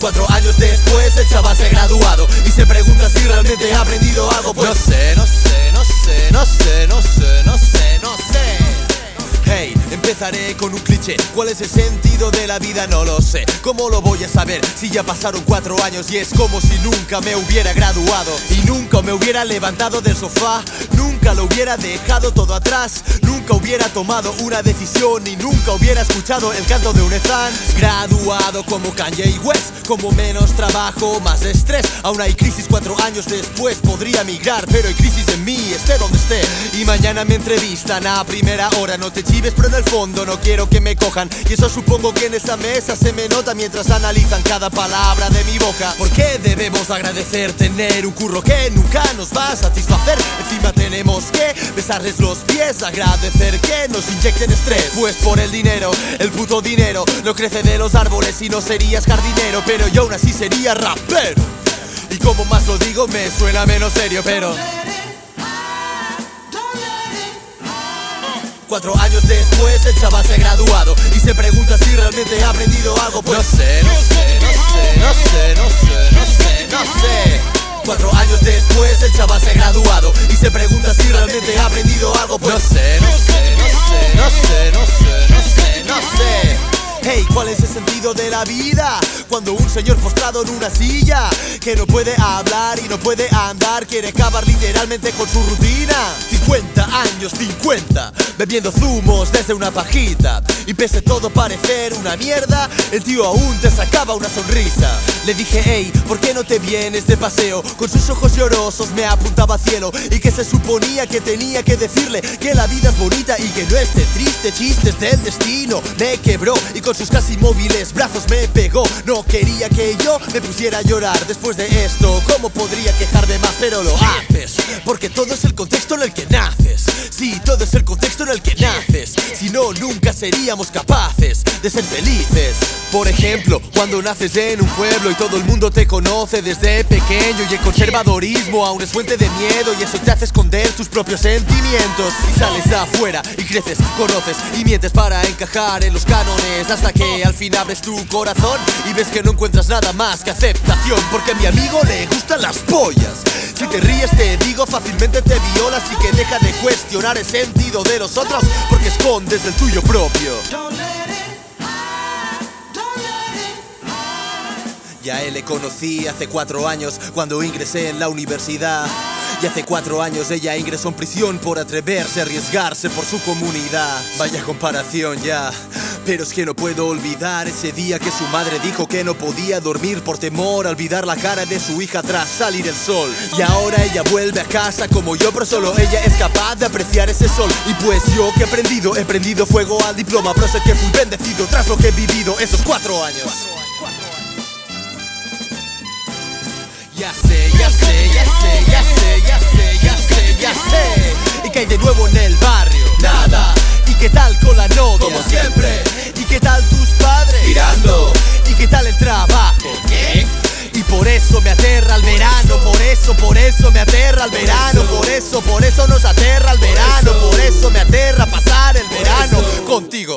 Cuatro años después el chaval se ha graduado Y se pregunta si realmente ha aprendido algo Pues No sé, no sé, no sé, no sé, no sé, no sé, no sé Hey, empezaré con un cliché. ¿Cuál es el sentido de la vida? No lo sé. ¿Cómo lo voy a saber si ya pasaron cuatro años y es como si nunca me hubiera graduado y nunca me hubiera levantado del sofá? Nunca lo hubiera dejado todo atrás. Nunca hubiera tomado una decisión y nunca hubiera escuchado el canto de un Ezan. Graduado como Kanye West, como menos trabajo, más estrés. Aún hay crisis cuatro años después. Podría migrar, pero hay crisis en mí, esté donde esté. Y mañana me entrevistan a primera hora. No te chives, pero en el fondo no quiero que me cojan. Y eso supongo que en esa mesa se me nota mientras analizan cada palabra de mi boca. ¿Por qué debemos agradecer tener un curro que nunca nos va a satisfacer? Encima tenemos que besarles los pies, agradecer que nos inyecten estrés. Pues por el dinero, el puto dinero, no crece de los árboles y no serías jardinero, pero yo aún así sería rapero. Y como más lo digo, me suena menos serio, pero. Cuatro años después el chaval se ha graduado Y se pregunta después el chaval se ha graduado Y se pregunta si realmente ha aprendido algo Pues. No sé, no sé, no sé, no sé, no sé, no sé, no sé. Hey, ¿cuál es el sentido de la vida? Cuando un señor postrado en una silla Que no puede hablar y no puede andar Quiere acabar literalmente con su rutina. 50 años, 50 Bebiendo zumos desde una pajita. Y pese todo parecer una mierda El tío aún te sacaba una sonrisa. Le dije, hey, ¿por qué no te vienes de paseo? Con sus ojos llorosos me apuntaba al cielo Y que se suponía que tenía que decirle Que la vida es bonita y que no este triste chistes del destino. Me quebró y con sus casi móviles brazos me pegó. No quería que yo me pusiera a llorar después de esto. ¿Cómo podría quejarme más? Lo haces Porque todo es el contexto en el que naces. Sí, todo es el contexto en el que naces Si no, nunca seríamos capaces de ser felices. Por ejemplo, cuando naces en un pueblo y todo el mundo te conoce desde pequeño Y el conservadorismo aún es fuente de miedo Y eso te hace esconder tus propios sentimientos. Y sales afuera y creces, conoces y mientes para encajar en los cánones Hasta que al fin abres tu corazón y ves que no encuentras nada más que aceptación Porque a mi amigo le gustan las pollas. Si te ríes te digo fácilmente te violas Y que deja de cuestionar el sentido de los otros Porque escondes el tuyo propio Ya él le conocí hace cuatro años cuando ingresé en la universidad. Y hace cuatro años ella ingresó en prisión por atreverse a arriesgarse por su comunidad. Vaya comparación ya. Pero es que no puedo olvidar ese día que su madre dijo que no podía dormir por temor a olvidar la cara de su hija tras salir el sol. Y ahora ella vuelve a casa como yo, pero solo ella es capaz de apreciar ese sol. Y pues yo que he aprendido, he prendido fuego al diploma, pero sé que fui bendecido tras lo que he vivido esos cuatro años. Ya sé, ya sé, ya sé, ya sé, ya sé, ya sé, ya sé. ¿Y que hay de nuevo en el barrio? Nada, ¿Y qué tal con la novia? como siempre, tirando. ¿Y qué tal el trabajo? ¿Qué? Y por eso me aterra el verano, por eso, por eso me aterra el verano, eso. por eso, por eso nos aterra el verano, eso. por eso me aterra pasar el verano contigo.